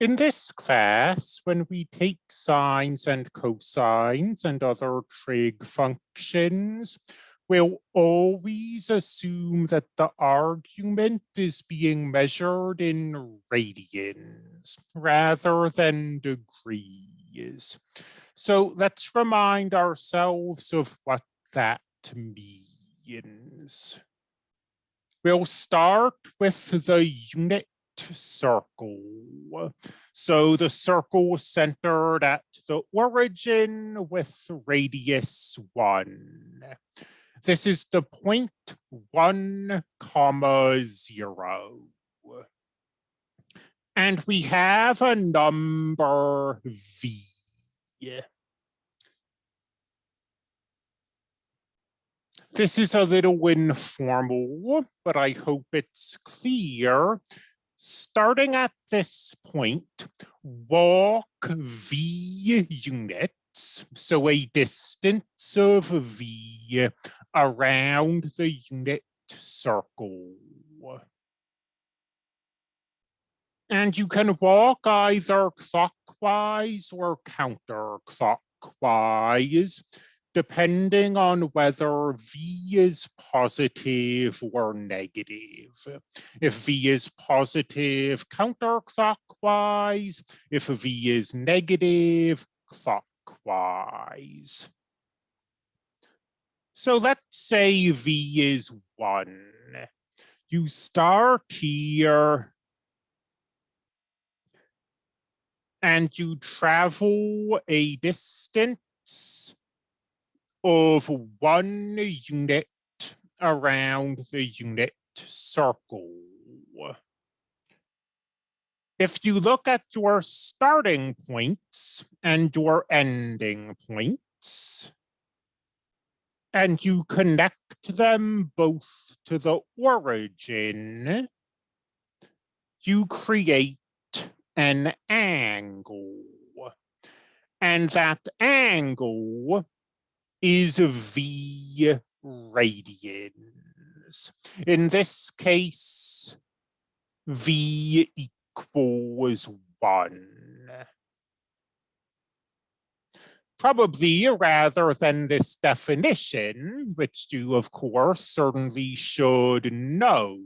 In this class, when we take sines and cosines and other trig functions, we'll always assume that the argument is being measured in radians rather than degrees. So let's remind ourselves of what that means. We'll start with the unit circle. So the circle centered at the origin with radius one. This is the point one comma zero. And we have a number V. This is a little informal, but I hope it's clear starting at this point, walk V units, so a distance of V around the unit circle. And you can walk either clockwise or counterclockwise depending on whether V is positive or negative. If V is positive, counterclockwise. If V is negative, clockwise. So let's say V is one. You start here and you travel a distance of one unit around the unit circle. If you look at your starting points and your ending points, and you connect them both to the origin, you create an angle. And that angle is V radians. In this case, V equals one. Probably rather than this definition, which you of course certainly should know,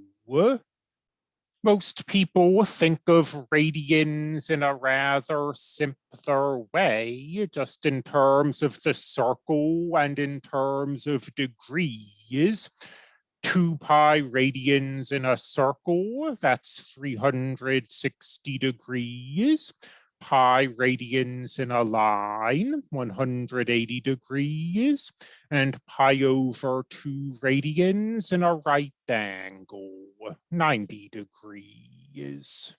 most people think of radians in a rather simpler way, just in terms of the circle and in terms of degrees. 2 pi radians in a circle, that's 360 degrees pi radians in a line, 180 degrees, and pi over 2 radians in a right angle, 90 degrees.